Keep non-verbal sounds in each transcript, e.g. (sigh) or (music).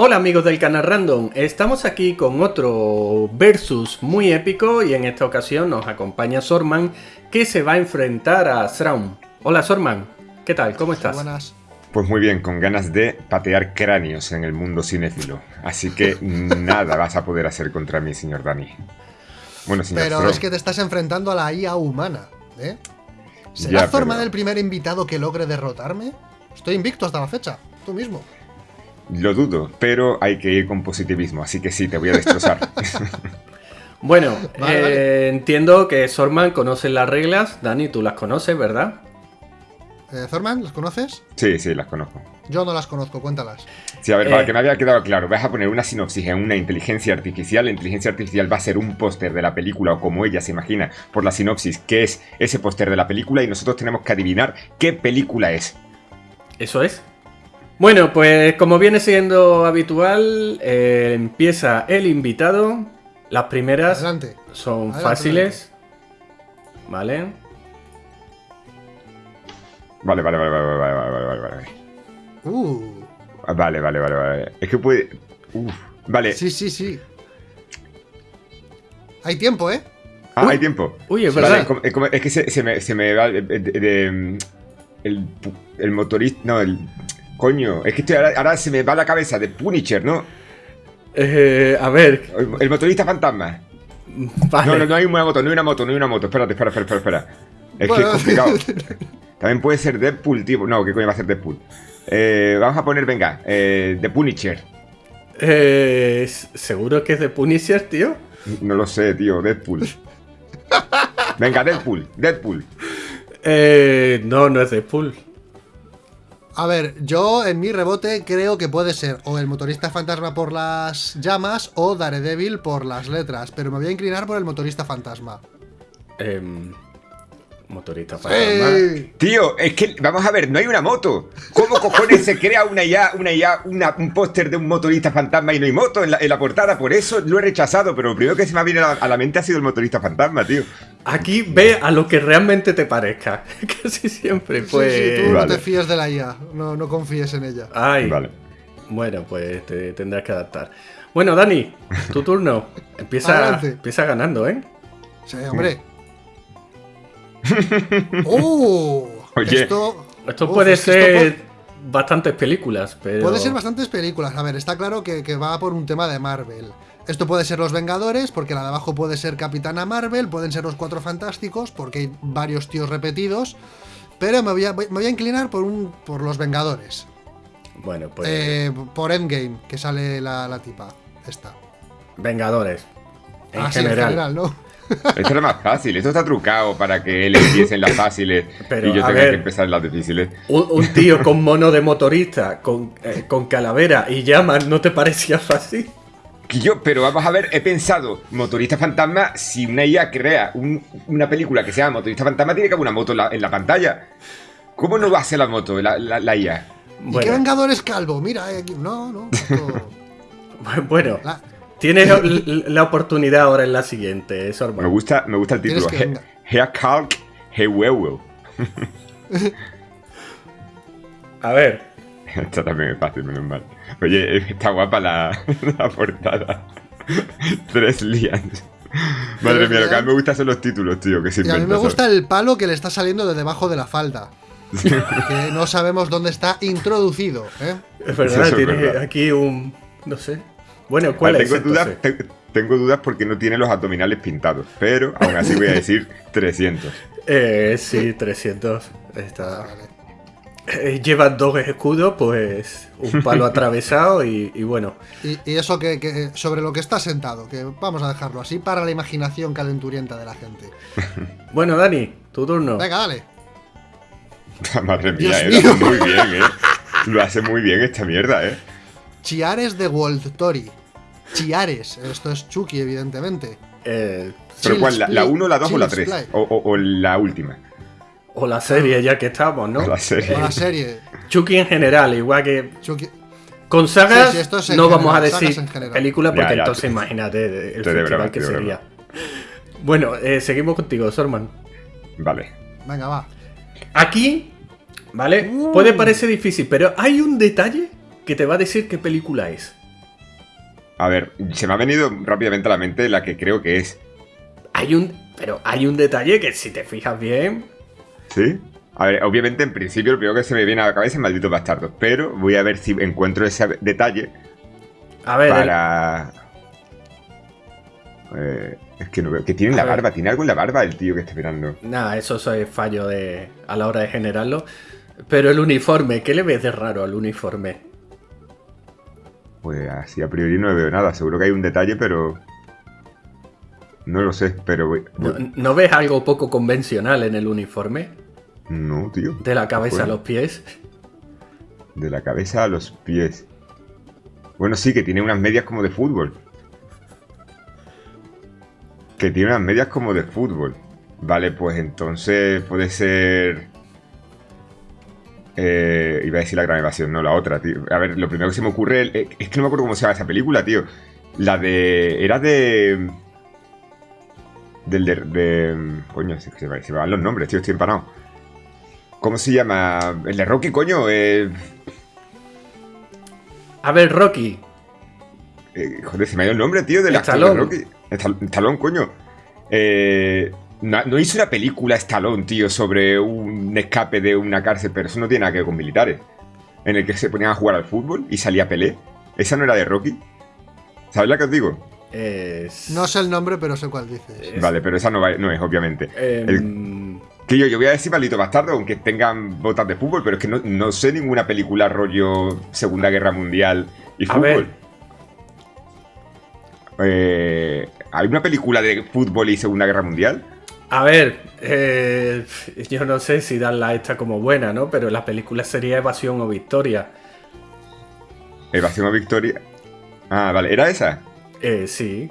Hola amigos del canal Random, estamos aquí con otro versus muy épico y en esta ocasión nos acompaña Sorman que se va a enfrentar a Sraum. Hola Sorman, ¿qué tal? ¿Cómo estás? Buenas. Pues muy bien, con ganas de patear cráneos en el mundo cinéfilo. Así que (laughs) nada vas a poder hacer contra mí, señor Dani. Bueno, señor Pero es que te estás enfrentando a la IA humana, ¿eh? ¿Será forma del primer invitado que logre derrotarme? Estoy invicto hasta la fecha, tú mismo. Lo dudo, pero hay que ir con positivismo, así que sí, te voy a destrozar. (laughs) bueno, eh, entiendo que Sorman conoce las reglas. Dani, tú las conoces, ¿verdad? Eh, ¿Zorman, las conoces? Sí, sí, las conozco. Yo no las conozco, cuéntalas. Sí, a ver, para eh, que me había quedado claro, vas a poner una sinopsis en una inteligencia artificial. La inteligencia artificial va a ser un póster de la película, o como ella se imagina por la sinopsis, que es ese póster de la película, y nosotros tenemos que adivinar qué película es. ¿Eso es? Bueno, pues como viene siendo habitual, eh, empieza el invitado. Las primeras son fáciles. ¿Vale? Vale, vale, vale, vale, vale, vale, vale, vale. Uh. Vale, vale, vale, vale. Es que puede. Uf. Vale. Sí, sí, sí. Hay tiempo, ¿eh? Ah, hay tiempo. Uy, es verdad. es que se, me, se, me, va. el, el motorista. No, el. Coño, es que ahora, se me va la cabeza de Punisher, ¿no? Eh, a ver. El, motorista fantasma. No, no, no hay una moto, no hay una moto, no hay una moto. Espérate, espera, espera, espera. Es que es complicado. (laughs) También puede ser Deadpool, tío. No, ¿qué coño va a ser Deadpool? Eh, vamos a poner, venga, eh, The Punisher. Eh, ¿Seguro que es The Punisher, tío? No lo sé, tío, Deadpool. (laughs) Venga, Deadpool, Deadpool. Eh, no, no es Deadpool. A ver, yo en mi rebote creo que puede ser o el motorista fantasma por las llamas o Daredevil por las letras, pero me voy a inclinar por el motorista fantasma. Eh, Motorista fantasma. Tío, es que, vamos a ver, no hay una moto. ¿Cómo cojones se crea una ya, una ya, un póster de un motorista fantasma y no hay moto en la, portada? Por eso lo he rechazado, pero lo primero que se me ha venido a la, mente ha sido el motorista fantasma, tío. Aquí ve a lo que realmente te parezca. (laughs) Casi siempre, pues. Sí, sí, tú no te fíes de la IA, no, no confíes en ella. Ay. Vale. Bueno, pues te tendrás que adaptar. Bueno, Dani, tu turno. Empieza, empieza ganando, ¿eh? Sí, hombre. ¡Oh! esto, esto puede ser bastantes películas, pero... Puede ser bastantes películas. A ver, está claro que, va por un tema de Marvel. Esto puede ser Los Vengadores, porque la de abajo puede ser Capitana Marvel, pueden ser los Cuatro Fantásticos, porque hay varios tíos repetidos. Pero me voy a, inclinar por, un, por Los Vengadores. Bueno, pues... Eh, por Endgame, que sale la, tipa. Esta. Vengadores. En ah, general. en general, ¿no? Esto era más fácil, esto está trucado para que él empiece en las fáciles (laughs) y yo tenga que empezar en las difíciles. Un, (laughs) tío con mono de motorista, con, eh, con calavera y llamas, ¿no te parecía fácil? Yo, pero vamos a ver, he pensado, motorista fantasma, si una IA crea una película que sea motorista fantasma, tiene que haber una moto en la, pantalla. ¿Cómo no va a ser la moto, la, la, IA? ¿Y qué vengador es calvo? Mira, eh, no, no. (laughs) bueno. Tienes la oportunidad ahora en la siguiente, Sorman. Me gusta, me gusta el título. Hea Kalk Hewewel. A ver. (laughs) Esta también es fácil, menos mal. Oye, está guapa la, la portada. Tres lians. Madre mía, lo que a mí me gusta son los títulos, tío. Que y a mí me gusta el palo que le está saliendo de debajo de la falda. que no sabemos dónde está introducido. ¿eh? Es verdad, tiene aquí un. No sé. Bueno, ¿cuál es? Tengo dudas, tengo dudas porque no tiene los abdominales pintados, pero aún así voy a decir (laughs) 300. Eh, sí, 300. Está. Eh, lleva dos escudos, pues un palo (laughs) atravesado y, bueno. Y, eso que, sobre lo que está sentado, que vamos a dejarlo así para la imaginación calenturienta de la gente. (laughs) bueno, Dani, tu turno. Venga, dale. Madre mía, eh, lo hace muy bien, ¿eh? Lo hace muy bien esta mierda, ¿eh? Chiares de World Tori. Chiares. Esto es Chucky, evidentemente. Eh, ¿Pero cuál? ¿La 1, la 2 o la 3? O, la última. O la serie, ya que estamos, ¿no? O la serie. O la serie. Chucky en general, igual que. Chucky. Con sagas no vamos a decir película porque entonces imagínate el festival que sería. Bueno, eh, seguimos contigo, Sorman. Vale. Venga, va. Aquí, ¿vale? Uh. Puede parecer difícil, pero hay un detalle que te va a decir qué película es. A ver, se me ha venido rápidamente a la mente la que creo que es. Hay un. Pero hay un detalle que si te fijas bien. ¿Sí? A ver, obviamente en principio lo primero que se me viene a la cabeza es maldito bastardo. Pero voy a ver si encuentro ese detalle. A ver. Para. Eh, es que no veo. Que tiene la barba, tiene algo en la barba el tío que está mirando. Nada, eso es fallo de, a la hora de generarlo. Pero el uniforme, ¿qué le ves de raro al uniforme? Pues así a priori no veo nada. Seguro que hay un detalle, pero. No lo sé, pero. ¿No, ves algo poco convencional en el uniforme? No, tío. ¿De la cabeza a los pies? De la cabeza a los pies. Bueno, sí, que tiene unas medias como de fútbol. Que tiene unas medias como de fútbol. Vale, pues entonces puede ser... Eh, iba a decir la gran evasión, no la otra, tío. A ver, lo primero que se me ocurre eh, es que no me acuerdo cómo se llama esa película, tío. La de... Era de... Del de... coño, se, me van los nombres, tío, estoy empanado. ¿Cómo se llama? El de Rocky, coño. Eh... A ver, Rocky. Eh, joder, se me ha ido el nombre, tío, del actor de Rocky. Stallone, coño. Eh, no, hizo una película Stallone, tío, sobre un escape de una cárcel, pero eso no tiene nada que ver con militares. En el que se ponían a jugar al fútbol y salía Pelé. ¿Esa no era de Rocky? ¿Sabes la que os digo? No sé el nombre, pero sé cuál dices. Vale, pero esa no, es, obviamente. Em, que yo, yo voy a decir maldito bastardo, aunque tengan botas de fútbol, pero es que no, sé ninguna película rollo Segunda Guerra Mundial y fútbol. Eh, ¿Hay una película de fútbol y Segunda Guerra Mundial? A ver, eh, yo no sé si darla esta como buena, ¿no? Pero la película sería Evasión o Victoria. ¿Evasión o Victoria? Ah, vale, ¿era esa? Eh, sí.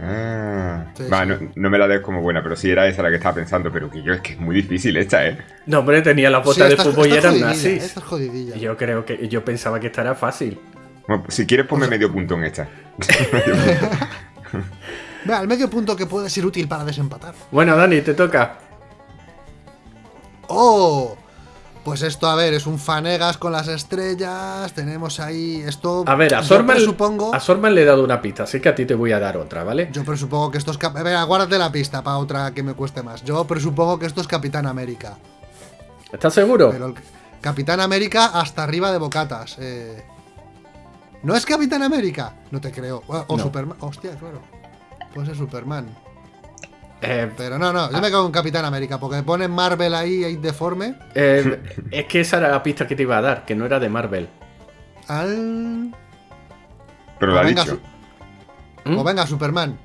Ah, va, No, me la des como buena, pero sí era esa la que estaba pensando, pero que yo es que es muy difícil esta, ¿eh? No, hombre, tenía la bota de fútbol y eran nazis. jodidilla. Yo creo que yo pensaba que esta era fácil. Bueno, si quieres ponme medio punto en esta. (laughs) (laughs) Vea, el medio punto que puede ser útil para desempatar. Bueno, Dani, te toca. ¡Oh! Pues esto, a ver, es un Fanegas con las estrellas. Tenemos ahí esto. A ver, a Sorman, a Sorman le he dado una pista, así que a ti te voy a dar otra, ¿vale? Yo presupongo que esto es. Venga, guárdate la pista para otra que me cueste más. Yo presupongo que esto es Capitán América. ¿Estás seguro? Pero Capitán América hasta arriba de bocatas. Eh. ¿No es Capitán América? No te creo. O, Superman. Hostia, claro. Puede ser Superman. Eh, Pero no, no, yo me cago en Capitán América, porque ponen Marvel ahí, ahí deforme. Eh, es que esa era la pista que te iba a dar, que no era de Marvel. Al. Pero lo ha dicho. ¿Mm? O venga, Superman.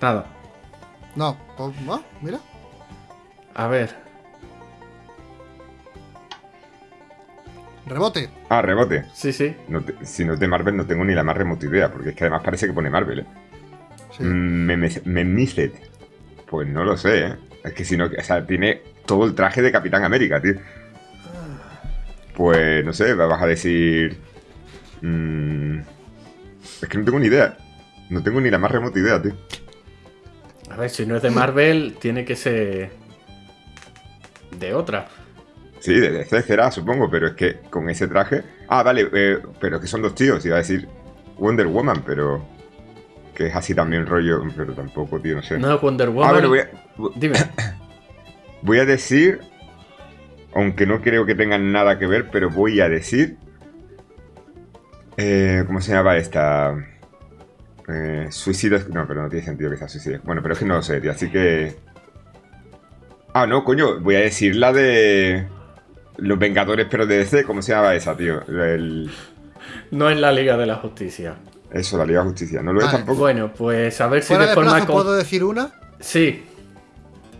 Nada. No, no, mira. A ver. Rebote. Ah, rebote. Sí, sí. si no es de Marvel, no tengo ni la más remota idea, porque es que además parece que pone Marvel, ¿eh? Sí. Mm, Pues no lo sé, ¿eh? Es que si no, o sea, tiene todo el traje de Capitán América, tío. Pues no sé, vas a decir. Mm, es que no tengo ni idea. No tengo ni la más remota idea, tío. A ver, si no es de Marvel, tiene que ser. de otra. Sí, de DC será, supongo, pero es que con ese traje. Ah, vale, eh, pero que son dos tíos, iba a decir Wonder Woman, pero. Que es así también rollo. Pero tampoco, tío, no sé. No, Wonder Woman. Ah, voy a, Dime. (coughs) Voy a decir. Aunque no creo que tengan nada que ver, pero voy a decir. Eh, ¿Cómo se llama esta? Eh, suicidio. No, pero no tiene sentido que sea suicidio. Bueno, pero es que no lo sé, tío, así que. Ah, no, coño, voy a decir la de. Los Vengadores, pero de DC, ¿cómo se llama esa, tío? No es la Liga de la Justicia. Eso, la Liga de Justicia. ¿No lo es tampoco? Bueno, pues a ver si de, forma. ¿Puedo decir una? Sí.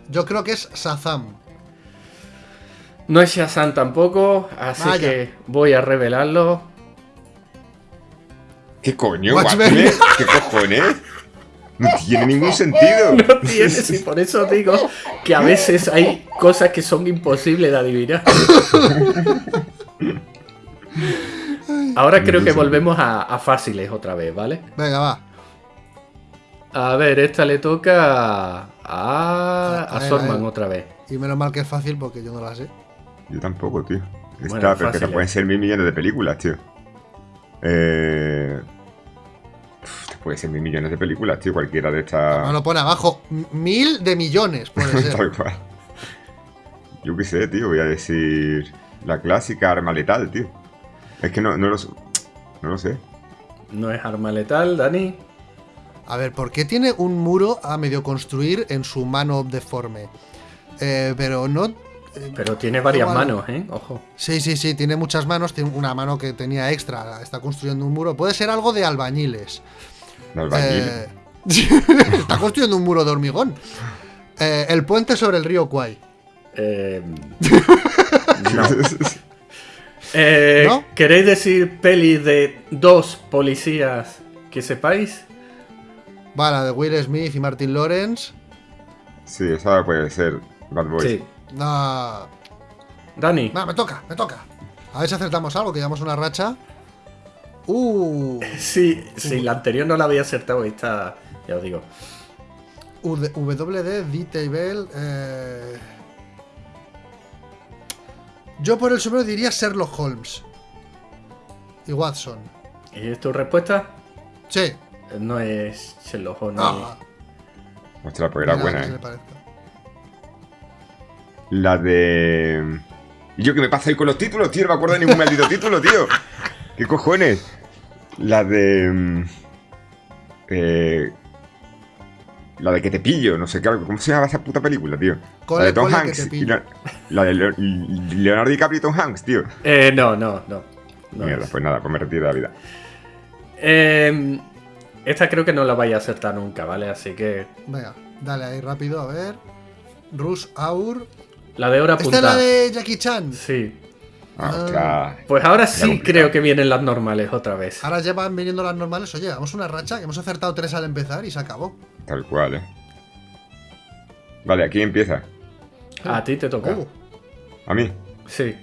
Yo creo que es Shazam. No es Shazam tampoco, así que voy a revelarlo. ¿Qué coño, ¿Qué cojones? No tiene ningún (laughs) sentido. No tiene, y por eso digo que a veces hay cosas que son imposibles de adivinar. (laughs) Ahora creo que volvemos a, fáciles otra vez, ¿vale? Venga, va. A ver, esta le toca a, a, Sorman otra vez. Y menos mal que es fácil porque yo no la sé. Yo tampoco, tío. Esta, pero que te pueden ser mil millones de películas, tío. Eh, puede ser mil millones de películas, tío, cualquiera de estas. No lo pone abajo. Mil de millones, puede (laughs) ser. Tal cual. Yo qué sé, tío, voy a decir. La clásica arma letal, tío. Es que no, no, lo, no lo sé. No es arma letal, Dani. A ver, ¿por qué tiene un muro a medio construir en su mano deforme? Eh, pero no. eh, Pero tiene varias igual- manos, ¿eh? Ojo. Sí, sí, sí, tiene muchas manos. Tiene una mano que tenía extra. Está construyendo un muro. Puede ser algo de albañiles. El albañil. Eh, (laughs) está construyendo un muro de hormigón. Eh, el puente sobre el río Kwai. Eh, (laughs) no. (laughs) Eh, ¿No? ¿Queréis decir peli de dos policías que sepáis? Va, la de Will Smith y Martin Lawrence. sí, esa puede ser Bad Boys. Sí. No. Dani. Va, me toca, me toca. A ver si acertamos algo, que llevamos una racha. Uh. Sí, sí, la anterior no la había acertado, esta, ya os digo. WD, D-Table. Eh... Yo por el sombrero diría Sherlock Holmes. Y Watson. ¿Y es tu respuesta? Sí. No es Sherlock Holmes. Ah, Ostras, pues era mira, buena, eh. La de. ¿Y yo qué me pasa ahí con los títulos, tío? No me acuerdo de ningún maldito título, tío. ¿Qué cojones? La de. mm, Eh. La de que te pillo, no sé qué. ¿Cómo se llama esa puta película, tío? La de Tom Hanks. y. La, la de Leo- Leonardo DiCaprio y Tom Hanks, tío. Eh, no, no, no. no Mierda, es. pues nada, pues me retiro de la vida. Eh, esta creo que no la vais a acertar nunca, ¿vale? Así que. Venga, dale ahí rápido, a ver. Rush Hour. La de hora Esta punta. es la de Jackie Chan. Sí. Ah, Ah. Pues ahora sí complicado. creo que vienen las normales otra vez. Ahora ya van viniendo las normales. Oye, vamos una racha que hemos acertado tres al empezar y se acabó. Tal cual, eh. Vale, aquí empieza. A ti te toca. Uh, A mí. Sí.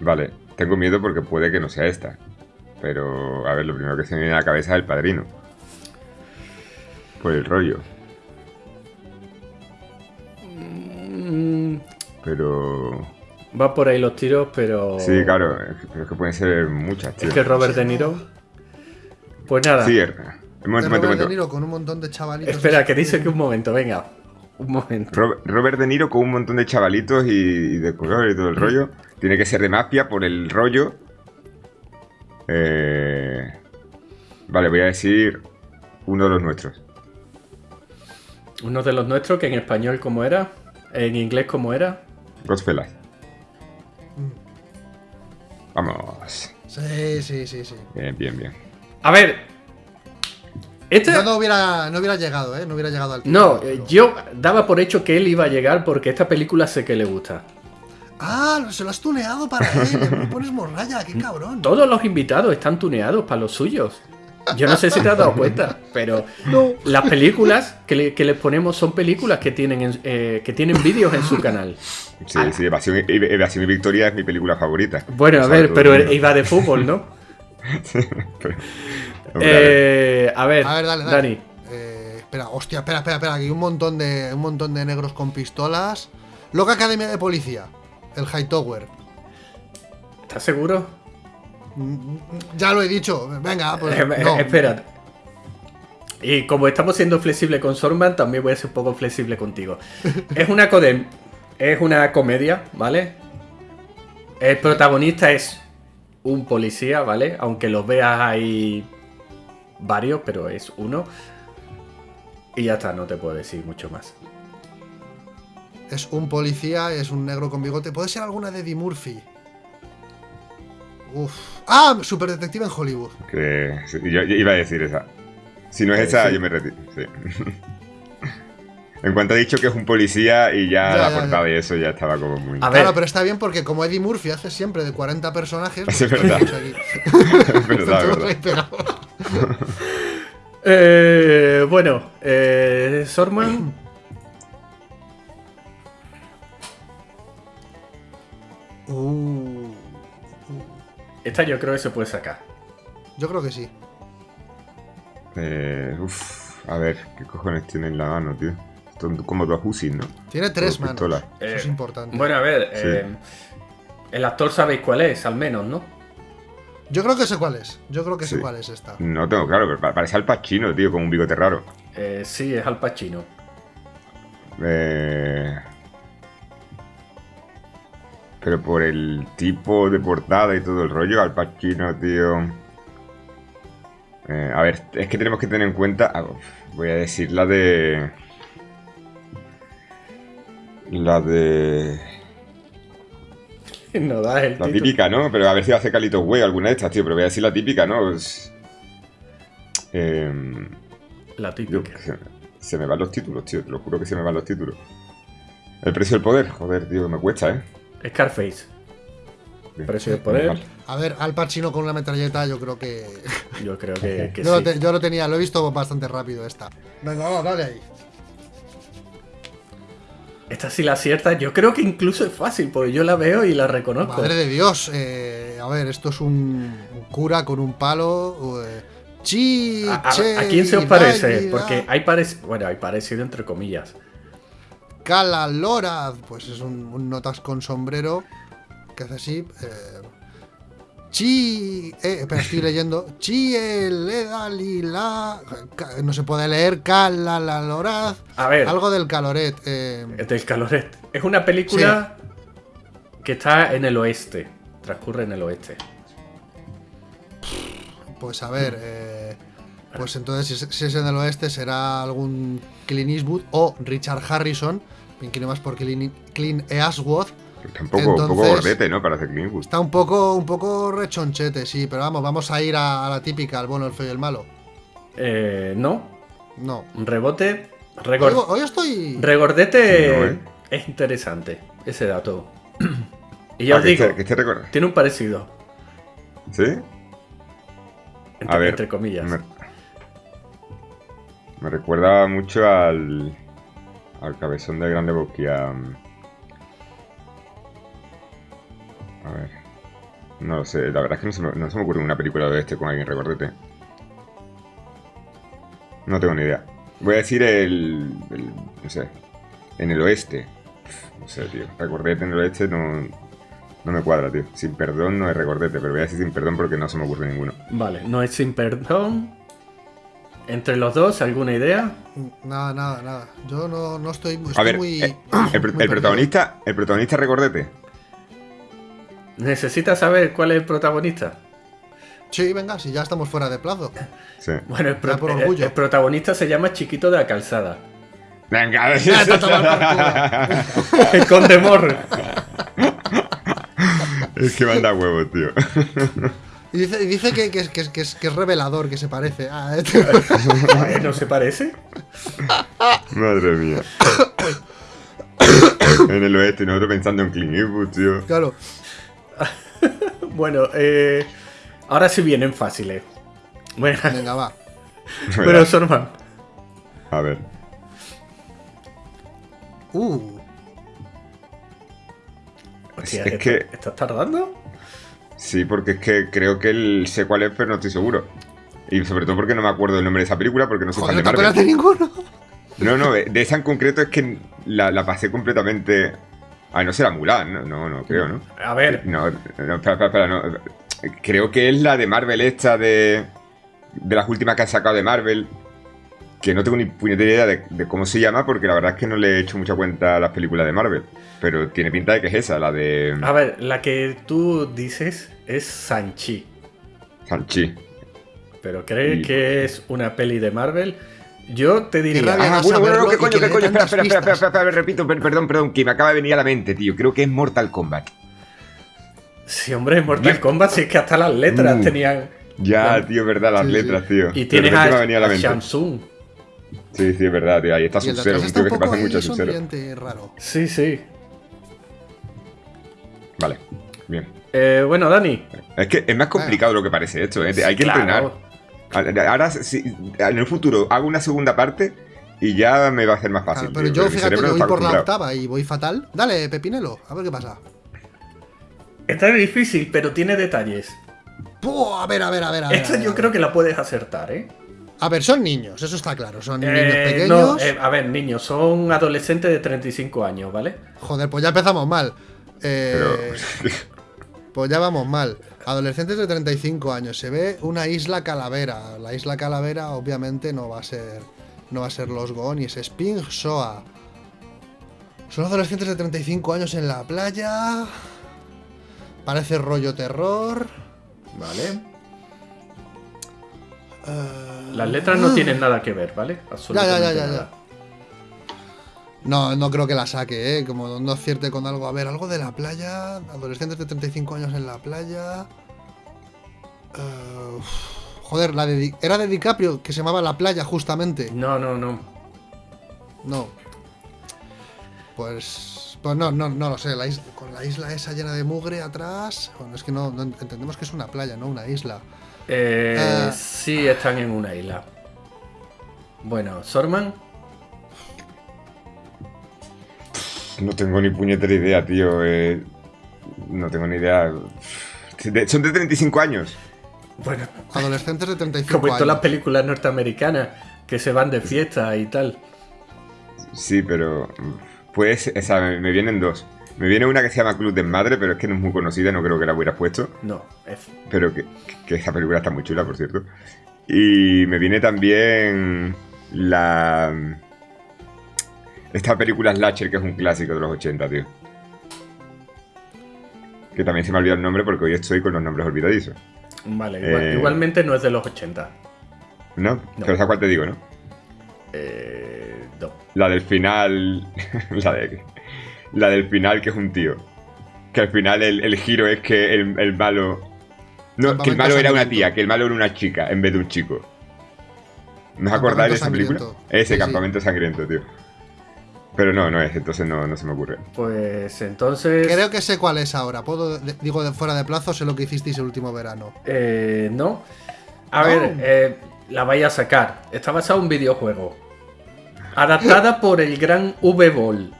Vale, tengo miedo porque puede que no sea esta. Pero, a ver, lo primero que se me viene a la cabeza es el padrino. Por el rollo. Mm, Pero. Va por ahí los tiros, pero. Sí, claro, es que, pero es que pueden ser muchas, tío. Es que Robert De Niro. Pues nada. Sí, er- un momento, de un momento, Robert De. Niro con un montón de chavalitos. Espera, que dice que un momento, venga. Un momento. Ro- Robert De Niro con un montón de chavalitos y, y de color y todo el rollo. Tiene que ser de mafia por el rollo. Eh, Vale, voy a decir uno de los nuestros. Uno de los nuestros, que en español, ¿cómo era? En inglés, ¿cómo era? Godfellas. Vamos. Sí, sí, sí, sí. Bien, bien, bien. A ver. Este. Yo no hubiera, no hubiera llegado, ¿eh? No hubiera llegado al No, eh, yo daba por hecho que él iba a llegar porque esta película sé que le gusta. Ah, se lo has tuneado para él. Le pones morralla, qué cabrón. Todos los invitados están tuneados para los suyos. Yo no sé si te has dado cuenta, pero No. las películas que le, que les ponemos son películas que tienen, en- eh, que tienen vídeos en su canal. Sí, sí, Evasión, y- Evasión y Victoria es mi película favorita. Bueno, a ver, pero el iba de fútbol, ¿no? (laughs) Pero- Hombre. Eh, a ver, A ver, dale, dale. Dani. Eh, espera, hostia, espera, espera, espera. Aquí hay un montón de, un montón de negros con pistolas. Loca Academia de Policía. El Hightower. ¿Estás seguro? Ya lo he dicho. Venga, pues. Eh, no. Y como estamos siendo flexibles con Sorman, también voy a ser un poco flexible contigo. (laughs) es una codem, es una comedia, ¿vale? El protagonista es un policía, ¿vale? Aunque los veas ahí varios, pero es uno. Y ya está, no te puedo decir mucho más. Es un policía, es un negro con bigote. ¿Puede ser alguna de Eddie Murphy? Uf. Ah, Super Detective en Hollywood. Que, sí, yo, yo iba a decir esa. Si no es Eh, esa, sí. yo me retiro. sí. (laughs) en cuanto ha dicho que es un policía y ya, Ya, la ya, portada y eso ya estaba como muy. A ver. Claro, pero está bien porque como Eddie Murphy hace siempre de 40 personajes. pues (laughs) (laughs) Es verdad. Es verdad, es verdad. Eh, bueno, eh, Sorman. Uh, Esta yo creo que se puede sacar. yo creo que sí. Eh, uf, a ver, ¿qué cojones tiene en la mano, tío? Son como dos Usis, ¿no? Tiene tres manos. pistolas. Eso es Eh, importante. Bueno, a ver, Sí. eh, el actor sabéis cuál es, al menos, ¿no? Yo creo que sé cuál es. Yo creo que sé cuál es esta. No tengo claro, pero parece Al Pacino, tío, con un bigote raro. Eh, sí, es Al Pacino. Eh... Pero por el tipo de portada y todo el rollo, Al Pacino, tío. Eh, a ver, es que tenemos que tener en cuenta. Ah, voy a decir la de. La de. (laughs) No da el La típica, ¿no? Pero a ver si va a hacer Calito Way alguna de estas, tío. Pero voy a decir la típica, ¿no? Pues, em, la típica. se, me van los títulos, tío. Te lo juro que se me van los títulos. El precio del poder, joder, tío, me cuesta, ¿eh? Scarface. Precio del poder. A ver, Al Pacino con una metralleta, yo creo que. (laughs) Yo creo que, yo, sí. lo yo, lo tenía, lo he visto bastante rápido esta. Venga, vamos, dale ahí. Esta sí la acierta, yo creo que incluso es fácil, porque yo la veo y la reconozco. Madre de Dios, eh, a ver, esto es un, cura con un palo. Eh, chi, a, quién se os parece? Porque hay parecido, bueno, hay parecido entre comillas. Cala Loraz, pues es un, notas con sombrero que hace así. Eh, Chi. Eh, pero estoy (laughs) leyendo. Chi, la. No se puede leer. Cala, la, loraz. A ver. Algo del caloret. Eh. Del caloret. Es una película que está en el oeste. Transcurre en el oeste. Pues a ver. Eh, pues entonces, si es en el oeste, será algún Clint Eastwood o Richard Harrison. Bien más por Clint Eastwood Está un poco, gordete, ¿no? Para hacer Está un poco, un poco rechonchete, sí, pero vamos, vamos a ir a, la típica, al bueno, el feo y el malo. Eh, no. No. Rebote. Hoy, estoy. Regordete ¿eh? es interesante, ese dato. (clears throat) y ya ah, os digo, tiene un parecido. ¿Sí? a ver, entre comillas. Me, me, recuerda mucho al. al cabezón de Grande Boquia. A ver. No lo sé, la verdad es que no se me, no se ocurre una película de este con alguien recordete. No tengo ni idea. Voy a decir el, no sé. En el oeste. No sé, tío. Recordete en el oeste no, no me cuadra, tío. Sin perdón no es recordete, pero voy a decir sin perdón porque no se me ocurre ninguno. Vale, no es sin perdón. ¿Entre los dos alguna idea? Nada, nada, nada. Yo no, no estoy, estoy a ver, muy. Eh, el, el protagonista, el protagonista recordete. ¿Necesitas saber cuál es el protagonista? Sí, venga, si ya estamos fuera de plazo. Sí. Bueno, el, protagonista se llama Chiquito de la Calzada. Venga, el Conde Morro. Es que manda huevos, tío. Y dice, dice que, que, que, es, revelador, que se parece. Ah, este. (laughs) ¿No se parece? Madre mía. (coughs) en el oeste, nosotros pensando en Clint Eastwood, tío. Claro. (laughs) bueno, eh, ahora sí vienen fáciles. Bueno, Venga, va. (laughs) Pero Sorman. A ver. Uh. es que. ¿Estás tardando? Sí, porque es que creo que él sé cuál es, pero no estoy seguro. Y sobre todo porque no me acuerdo del nombre de esa película, porque no soy fan de Marvel. No ninguno. No, no, de esa en concreto es que la pasé completamente Ah, no será Mulan, no, no, no creo, ¿no? A ver. No, no, espera, espera, no. Creo que es la de Marvel esta de. De las últimas que han sacado de Marvel. Que no tengo ni puñetera idea de, cómo se llama, porque la verdad es que no le he hecho mucha cuenta a las películas de Marvel. Pero tiene pinta de que es esa, la de. A ver, la que tú dices es Sanchi. Sanchi. ¿Pero crees que es una peli de Marvel? Yo te diría. Ah, bueno, bueno, ¿qué coño, qué coño? Espera, espera, espera, espera, espera, repito, perdón, perdón, que me acaba de venir a la mente, tío. Creo que es Mortal Kombat. Sí, hombre, Mortal Kombat, sí es que hasta las letras uh, tenían. Ya, tío, verdad, las letras, tío. Y tienes a, a, a Shamsung. Sí, sí, es verdad, tío. Ahí está Sub-Zero, un tío que se pasa mucho a Sub-Zero. raro. Sí, sí. Vale, bien. Eh, bueno, Dani. Es que es más complicado lo que parece esto, ¿eh? Hay que entrenar. Ahora, en el futuro hago una segunda parte y ya me va a hacer más fácil. pero yo fíjate que voy por la octava y voy fatal. Dale, Pepinelo, a ver qué pasa. Está difícil, pero tiene detalles. a ver, a ver, a ver. A Esta yo creo que la puedes acertar, ¿eh? A ver, son niños, eso está claro. Son niños eh, pequeños. Eh, a ver, niños, son adolescentes de 35 años, ¿vale? Joder, pues ya empezamos mal. Eh, Pues ya vamos mal. Adolescentes de 35 años. Se ve una isla calavera. La isla calavera, obviamente, no va a ser. No va a ser los Goonies. Sping Soa. Son adolescentes de 35 años en la playa. Parece rollo terror. Vale. Eh, Las letras no tienen nada que ver, ¿vale? Absolutamente ya, ya, ya, ya. No, no creo que la saque, ¿eh? Como no acierte con algo. A ver, algo de la playa. Adolescentes de 35 años en la playa. Eh, joder, la de, era de DiCaprio, que se llamaba La Playa, justamente. No, no, no. No. Pues. Pues no, no, no lo sé. con la isla esa llena de mugre atrás. Bueno, es que no, entendemos que es una playa, no una isla. Eh, eh, sí, están en una isla. Bueno, Sorman. No tengo ni puñetera idea, tío. Eh, no tengo ni idea. son de 35 años. Bueno, adolescentes de 35 como en todas las películas norteamericanas que se van de fiesta y tal. Sí, pero pues, esa, me vienen dos. Me viene una que se llama Club de Madre, pero es que no es muy conocida, no creo que la hubieras puesto. No, es. Pero que, que esa película está muy chula, por cierto. Y me viene también la esta película Slasher, que es un clásico de los 80, tío. Que también se me ha olvidado el nombre porque hoy estoy con los nombres olvidadizos. Vale, eh, igualmente no es de los 80. ¿No? Pero ¿sabes cuál te digo, no? Eh, no. La del final. (laughs) la, de, la del final, que es un tío. Que al final el, giro es que el, malo. No, que el malo era una tía, que el malo era una chica en vez de un chico. ¿No os acordáis de esa película? Ese campamento sangriento, tío. Pero no, no es, entonces no, se me ocurre. Pues entonces. Creo que sé cuál es ahora. Puedo, digo, de fuera de plazo, sé lo que hicisteis el último verano. Eh, no. A ver, eh, la vaya a sacar. Está basada en un videojuego. Adaptada por el gran V-Ball.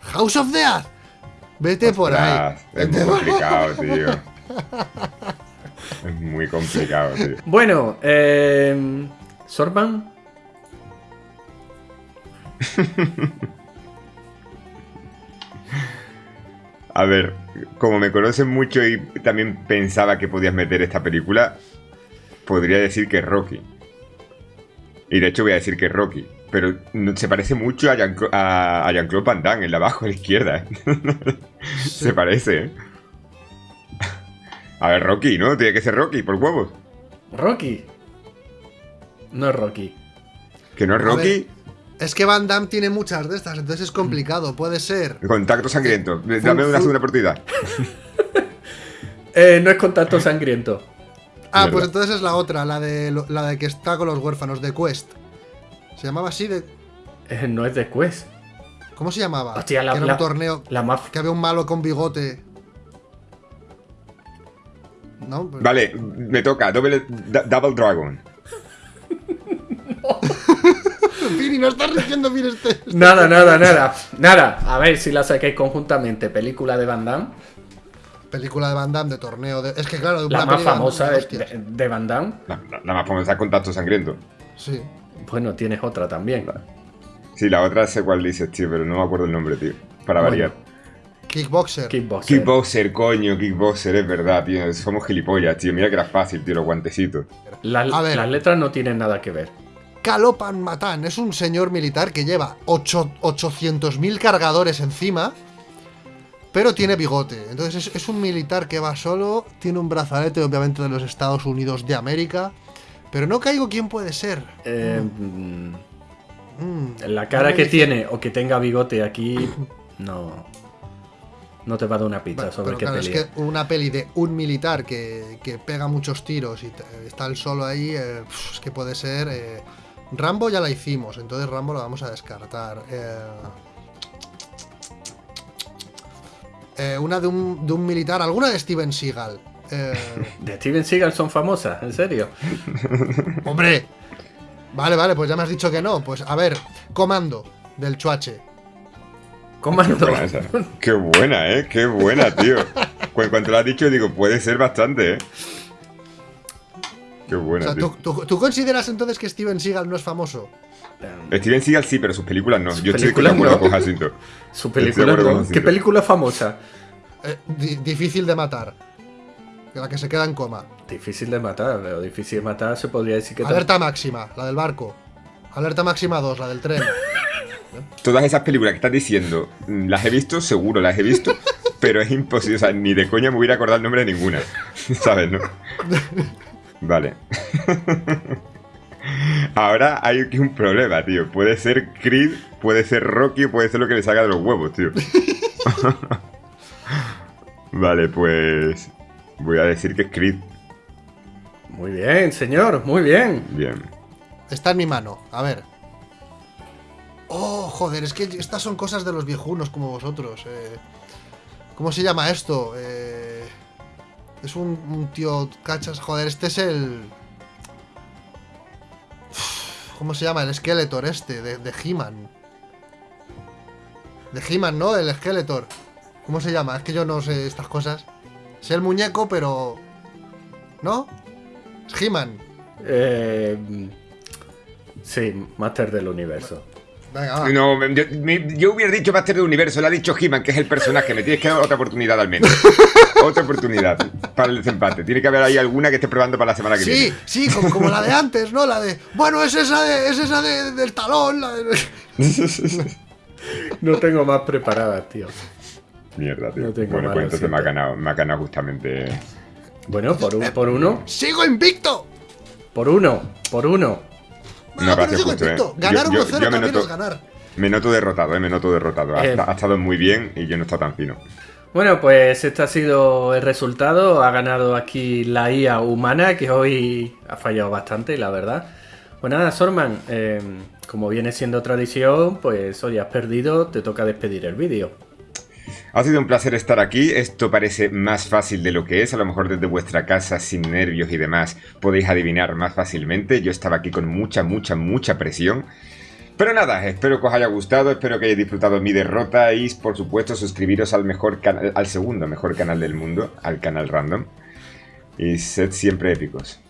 House of Death. Vete por ahí. Es muy complicado, tío. es muy complicado, tío. Bueno, eh, Sorban. A ver, como me conocen mucho y también pensaba que podías meter esta película, podría decir que es Rocky. Y de hecho voy a decir que es Rocky. Pero se parece mucho a Jean-Claude Van Damme, en la abajo a la izquierda. (laughs) se parece, ¿eh? A ver, Rocky, ¿no? Tiene que ser Rocky, por huevos. ¿Rocky? No es Rocky. ¿Que no es Rocky? Es que Van Damme tiene muchas de estas, entonces es complicado. Puede ser. Contacto sangriento. Dame una segunda partida. (laughs) eh, no es contacto sangriento. Ah, pues entonces es la otra, la de, la de que está con los huérfanos, de Quest. ¿Se llamaba así? De... Eh, no es de Quest. ¿Cómo se llamaba? Hostia, la, que era un torneo. La Que había un malo con bigote. ¿No? Vale, me toca. Double, double Dragon. (laughs) Pini, no estás rigiendo bien este, este, Nada, nada, nada. Nada. A ver si la saquéis conjuntamente. Película de Van Damme. Película de Van Damme de torneo. De... Es que claro, la más famosa de, de, Van Damme. La, más famosa Contacto Sangriento. Sí. Bueno, tienes otra también. Sí, la otra sé cuál dices, tío, pero no me acuerdo el nombre, tío. Para variar. Kickboxer. Kickboxer. Kickboxer, coño, Kickboxer, es verdad, tío. Somos gilipollas, tío. Mira que era fácil, tío, los guantecitos. las letras no tienen nada que ver. Calopan Matan es un señor militar que lleva 800.000 cargadores encima, pero tiene bigote. Entonces es, un militar que va solo, tiene un brazalete obviamente de los Estados Unidos de América, pero no caigo quién puede ser. Eh, mm. Mm. la cara que tiene o que tenga bigote aquí, (coughs) no. No te va a dar una pizza sobre qué Es que una peli de un militar que, pega muchos tiros y está el solo ahí, eh, es que puede ser. Eh, Rambo ya la hicimos, entonces Rambo la vamos a descartar. Eh, eh, una de un, militar, alguna de Steven Seagal. Eh, ¿De Steven Seagal son famosas? ¿En serio? (laughs) Hombre. Vale, vale, pues ya me has dicho que no. Pues a ver, Comando, del Chuache. Comando. Qué buena, ¿eh? Qué buena, tío. Cuando lo has dicho, digo, puede ser bastante, ¿eh? Qué buena. ¿tú, consideras entonces que Steven Seagal no es famoso? Steven Seagal sí, pero sus películas no. Yo estoy de acuerdo con Jacinto. Su película ¿Qué película famosa? Eh, difícil de matar. La que se queda en coma. Difícil de matar, pero difícil de matar se podría decir que... Alerta máxima, la del barco. Alerta máxima 2, la del tren. (laughs) Todas esas películas que estás diciendo, mm, las he visto, seguro las he visto, (laughs) pero es imposible, o sea, ni de coña me hubiera acordado el nombre de ninguna. (laughs) ¿Sabes, no? Vale. Ahora hay aquí un problema, tío. Puede ser Creed, puede ser Rocky, puede ser lo que le salga de los huevos, tío. vale, pues. Voy a decir que es Creed. Muy bien, señor, muy bien. Bien. Está en mi mano, a ver. Oh, joder, es que estas son cosas de los viejunos como vosotros. Eh. ¿Cómo se llama esto? Eh, es un, tío cachas. Joder, este es el. ¿Cómo se llama? El Skeletor este, de, de He-Man. De He-Man, ¿no? El Skeletor. ¿Cómo se llama? Es que yo no sé estas cosas. Sé el muñeco, pero. ¿No? Es He-Man. Eh, sí, Master del Universo. Venga, No, yo, hubiera dicho Master del Universo, le ha dicho He-Man, que es el personaje. Me tienes que dar otra oportunidad al menos. (laughs) otra oportunidad para el desempate. Tiene que haber ahí alguna que esté probando para la semana que viene. Sí, sí, como, la de antes, ¿no? La de. Bueno, es esa, de, es esa del talón. (laughs) (laughs) no tengo más preparadas, tío. Mierda, tío. bueno, pues entonces me ha, ganado, me ha ganado justamente. Bueno, por, un, por uno. ¡Sigo invicto! Por uno, por uno. No, gracias, justo, eh. Ganar 1-0 también es ganar. Me noto derrotado, eh, me noto derrotado. Ha, eh. ha, estado muy bien y yo no he estado tan fino. Bueno, pues este ha sido el resultado. Ha ganado aquí la IA humana, que hoy ha fallado bastante, la verdad. Pues nada, Sorman, eh, como viene siendo tradición, pues hoy has perdido, te toca despedir el vídeo. Ha sido un placer estar aquí, esto parece más fácil de lo que es, a lo mejor desde vuestra casa sin nervios y demás podéis adivinar más fácilmente, yo estaba aquí con mucha, mucha, mucha presión. Pero nada, espero que os haya gustado, espero que hayáis disfrutado mi derrota y por supuesto suscribiros al, mejor al segundo mejor canal del mundo, al canal Random. Y sed siempre épicos.